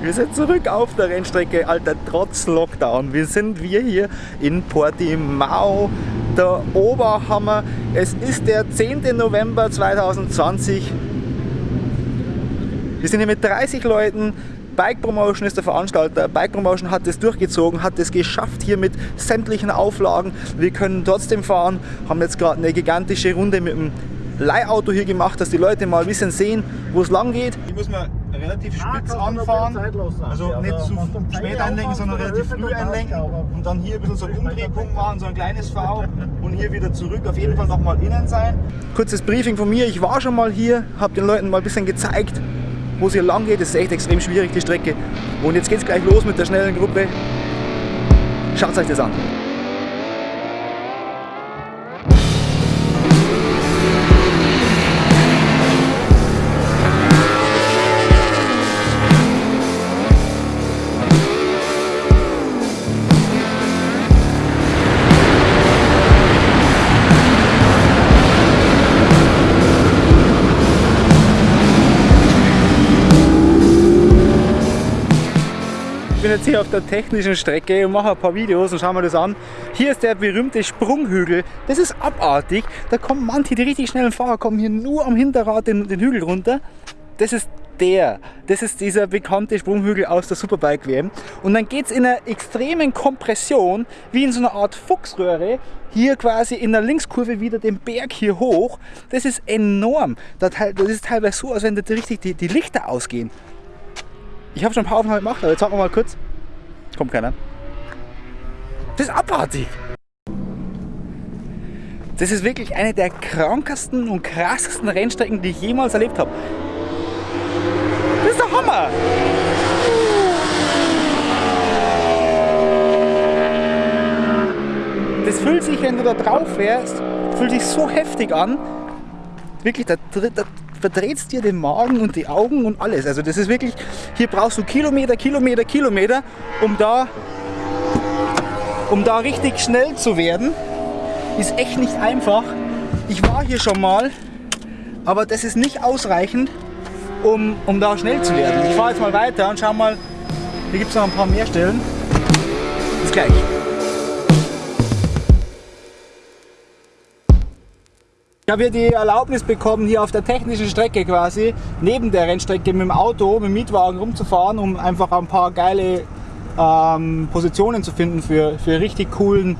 Wir sind zurück auf der Rennstrecke, Alter, trotz Lockdown. Wir sind wir hier in Portimao, der Oberhammer. Es ist der 10. November 2020. Wir sind hier mit 30 Leuten. Bike Promotion ist der Veranstalter. Bike Promotion hat es durchgezogen, hat es geschafft hier mit sämtlichen Auflagen. Wir können trotzdem fahren, haben jetzt gerade eine gigantische Runde mit dem Leihauto hier gemacht, dass die Leute mal ein bisschen sehen, wo es lang geht. Hier muss man relativ spitz anfahren, also nicht zu spät einlenken, sondern relativ früh einlenken und dann hier ein bisschen so einen Umdrehpunkt machen, so ein kleines V und hier wieder zurück, auf jeden Fall nochmal innen sein. Kurzes Briefing von mir, ich war schon mal hier, habe den Leuten mal ein bisschen gezeigt, wo es hier lang geht. Das ist echt extrem schwierig, die Strecke. Und jetzt geht es gleich los mit der schnellen Gruppe. Schaut euch das an. Ich bin jetzt hier auf der technischen Strecke und mache ein paar Videos und schauen wir das an. Hier ist der berühmte Sprunghügel. Das ist abartig. Da kommen manche, die richtig schnellen Fahrer, kommen hier nur am Hinterrad den, den Hügel runter. Das ist der. Das ist dieser bekannte Sprunghügel aus der Superbike WM. Und dann geht es in einer extremen Kompression, wie in so einer Art Fuchsröhre, hier quasi in der Linkskurve wieder den Berg hier hoch. Das ist enorm. Das ist teilweise so, als wenn da richtig die, die Lichter ausgehen. Ich habe schon ein paar Aufnahmen gemacht, aber jetzt warten wir mal kurz. Kommt keiner. Das ist abartig. Das ist wirklich eine der krankesten und krassesten Rennstrecken, die ich jemals erlebt habe. Das ist der Hammer! Das fühlt sich, wenn du da drauf wärst, fühlt sich so heftig an. Wirklich, da, da verdreht dir den Magen und die Augen und alles. Also das ist wirklich, hier brauchst du Kilometer, Kilometer, Kilometer, um da, um da richtig schnell zu werden. Ist echt nicht einfach. Ich war hier schon mal, aber das ist nicht ausreichend, um, um da schnell zu werden. Ich fahre jetzt mal weiter und schau mal, hier gibt es noch ein paar mehr Stellen. Bis gleich. Ich habe hier die Erlaubnis bekommen, hier auf der technischen Strecke quasi, neben der Rennstrecke mit dem Auto, mit dem Mietwagen rumzufahren, um einfach ein paar geile ähm, Positionen zu finden für, für, richtig coolen,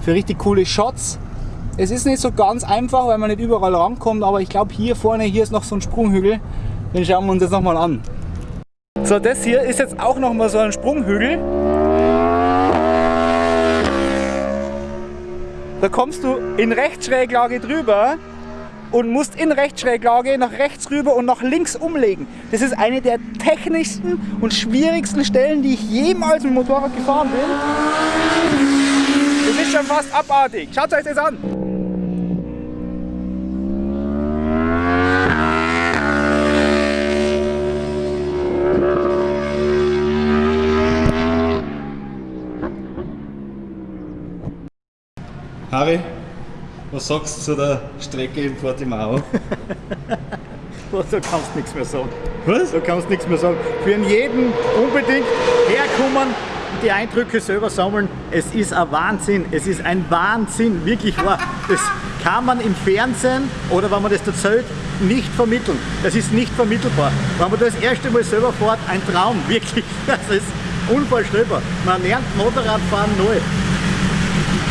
für richtig coole Shots. Es ist nicht so ganz einfach, weil man nicht überall rankommt, aber ich glaube hier vorne, hier ist noch so ein Sprunghügel, den schauen wir uns jetzt nochmal an. So, das hier ist jetzt auch nochmal so ein Sprunghügel. Da kommst du in Rechtschräglage drüber und musst in Rechtschräglage nach rechts rüber und nach links umlegen. Das ist eine der technischsten und schwierigsten Stellen, die ich jemals mit dem Motorrad gefahren bin. Das ist schon fast abartig. Schaut euch das an. Harry, was sagst du zu der Strecke in Portimao? da kannst du nichts mehr sagen. Was? Da kannst du nichts mehr sagen. Für jeden unbedingt herkommen und die Eindrücke selber sammeln. Es ist ein Wahnsinn. Es ist ein Wahnsinn, wirklich wahr. Das kann man im Fernsehen oder wenn man das erzählt, nicht vermitteln. Das ist nicht vermittelbar. Wenn man das erste Mal selber fährt, ein Traum, wirklich. Das ist unvorstellbar. Man lernt Motorradfahren neu.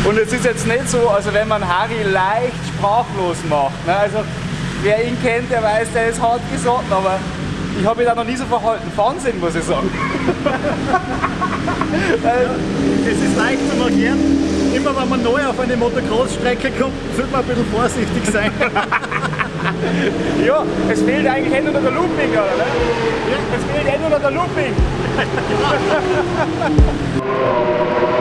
Und es ist jetzt nicht so, also wenn man Harry leicht sprachlos macht. Ne? Also wer ihn kennt, der weiß, der ist hart gesagt, aber ich habe mich da noch nie so verhalten. Wahnsinn, muss ich sagen. es ist leicht zu markieren. Immer wenn man neu auf eine Motocross-Strecke kommt, sollte man ein bisschen vorsichtig sein. ja, es fehlt eigentlich nur noch der Looping, oder? Ne? Ja. Es fehlt nur noch der Looping.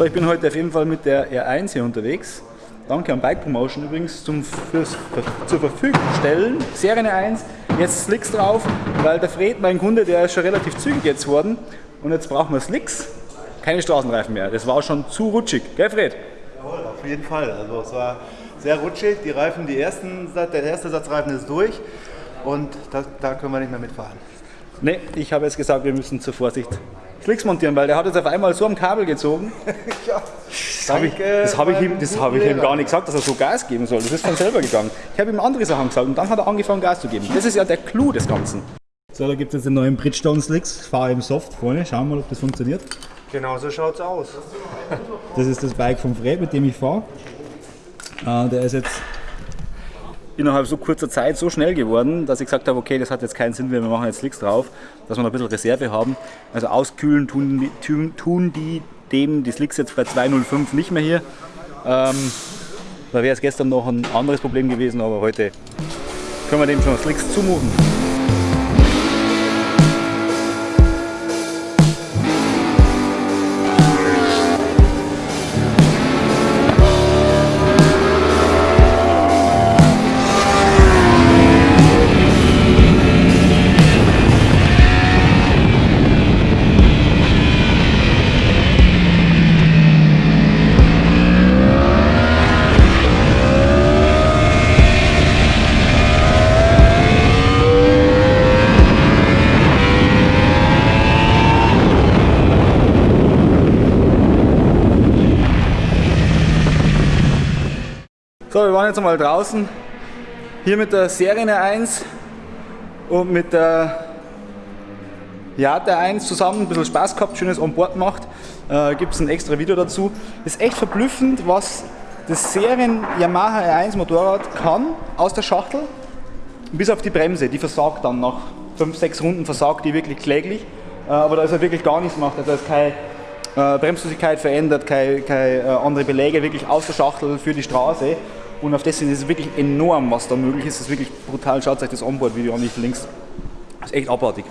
So, ich bin heute auf jeden Fall mit der R1 hier unterwegs. Danke an Bike Promotion übrigens zum fürs, zur Verfügung stellen. Serie 1, jetzt Slicks drauf, weil der Fred, mein Kunde, der ist schon relativ zügig jetzt worden. Und jetzt brauchen wir Slicks, keine Straßenreifen mehr. Das war schon zu rutschig, gell Fred? Jawohl, auf jeden Fall. Also es war sehr rutschig. Die Reifen, die ersten, der erste Satz Reifen ist durch und da, da können wir nicht mehr mitfahren. Ne, ich habe jetzt gesagt, wir müssen zur Vorsicht Slicks montieren, weil der hat jetzt auf einmal so am Kabel gezogen. ja, das habe ich, das hab ich, ihm, das hab ich ihm gar nicht gesagt, dass er so Gas geben soll. Das ist von selber gegangen. Ich habe ihm andere Sachen gesagt und dann hat er angefangen Gas zu geben. Das ist ja der Clou des Ganzen. So, da gibt es jetzt den neuen Bridgestone Slicks. Fahre im Soft vorne. Schauen wir mal, ob das funktioniert. Genau so schaut es aus. Das ist das Bike vom Fred, mit dem ich fahre. Äh, der ist jetzt innerhalb so kurzer Zeit so schnell geworden, dass ich gesagt habe, okay, das hat jetzt keinen Sinn wir machen jetzt Slicks drauf, dass wir noch ein bisschen Reserve haben. Also auskühlen tun, tun, tun die dem die Slicks jetzt bei 205 nicht mehr hier. Ähm, da wäre es gestern noch ein anderes Problem gewesen, aber heute können wir dem schon Slicks zumuten. Wir waren jetzt einmal draußen. Hier mit der Serie 1 und mit der Jate 1 zusammen ein bisschen Spaß gehabt, schönes Onboard gemacht. Äh, Gibt es ein extra Video dazu. Ist echt verblüffend, was das Serien Yamaha R1 Motorrad kann aus der Schachtel, bis auf die Bremse. Die versagt dann nach 5-6 Runden, versagt die wirklich kläglich. Äh, aber da ist er wirklich gar nichts gemacht. Also da ist keine äh, Bremsflüssigkeit verändert, keine, keine äh, andere Beläge, wirklich aus der Schachtel für die Straße. Und auf das ist es wirklich enorm, was da möglich ist. Das ist wirklich brutal. Schaut euch das Onboard-Video an, ich links. Das ist echt abartig.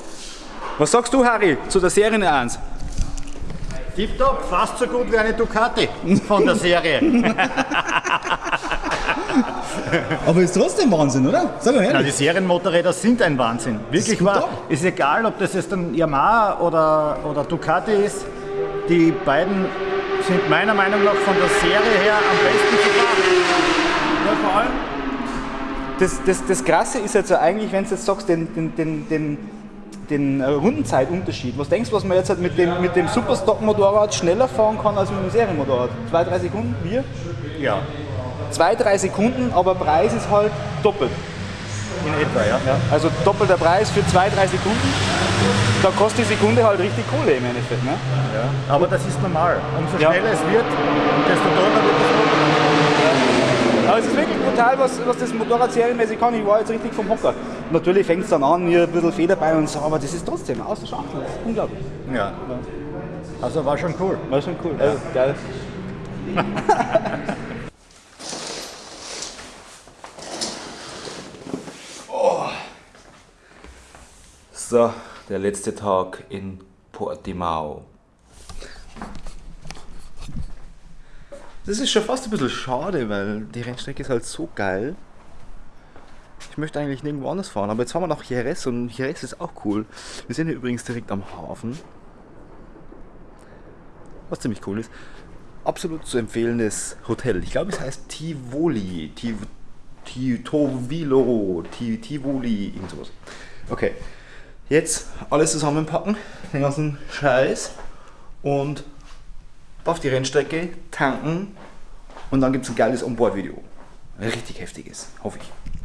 Was sagst du, Harry, zu der Serie 1? Tipptopp, fast so gut wie eine Ducati von der Serie. Aber ist trotzdem Wahnsinn, oder? Sag mal Na, ehrlich. die Serienmotorräder sind ein Wahnsinn. Wirklich wahr. Ist egal, ob das jetzt ein Yamaha oder, oder Ducati ist. Die beiden sind meiner Meinung nach von der Serie her am besten zu fahren. Ja, vor allem. Das, das, das Krasse ist jetzt ja eigentlich, wenn du jetzt sagst, den, den, den, den, den Rundenzeitunterschied. Was denkst du, was man jetzt halt mit dem, mit dem Superstock-Motorrad schneller fahren kann als mit dem Serienmotorrad? Zwei, drei Sekunden? Wir? Ja, Zwei, drei Sekunden, aber Preis ist halt doppelt. In etwa, ja. Ja, also doppelter Preis für zwei, drei Sekunden. Da kostet die Sekunde halt richtig Kohle im Endeffekt. Ne? Aber das ist normal. Umso Ja. schneller es wird, desto teurer wird das Motorrad. Aber es ist wirklich brutal, was, was das Motorrad serienmäßig kann. Ich war jetzt richtig vom Hocker. Natürlich fängt es dann an, hier ein bisschen Federbein und so, aber das ist trotzdem aus der Schachtel. Das ist unglaublich. Ja. Also war schon cool. War schon cool. Also, geil. So, der letzte Tag in Portimao. Das ist schon fast ein bisschen schade, weil die Rennstrecke ist halt so geil. Ich möchte eigentlich nirgendwo anders fahren, aber jetzt fahren wir nach Jerez und Jerez ist auch cool. Wir sind hier übrigens direkt am Hafen. Was ziemlich cool ist. Absolut zu empfehlendes Hotel. Ich glaube, es heißt Tivoli. Tiv Tivoli. Irgend sowas. Okay. Jetzt alles zusammenpacken. Den ganzen Scheiß. Und auf die Rennstrecke tanken. Und dann gibt es ein geiles Onboard-Video. Richtig heftiges. Hoffe ich.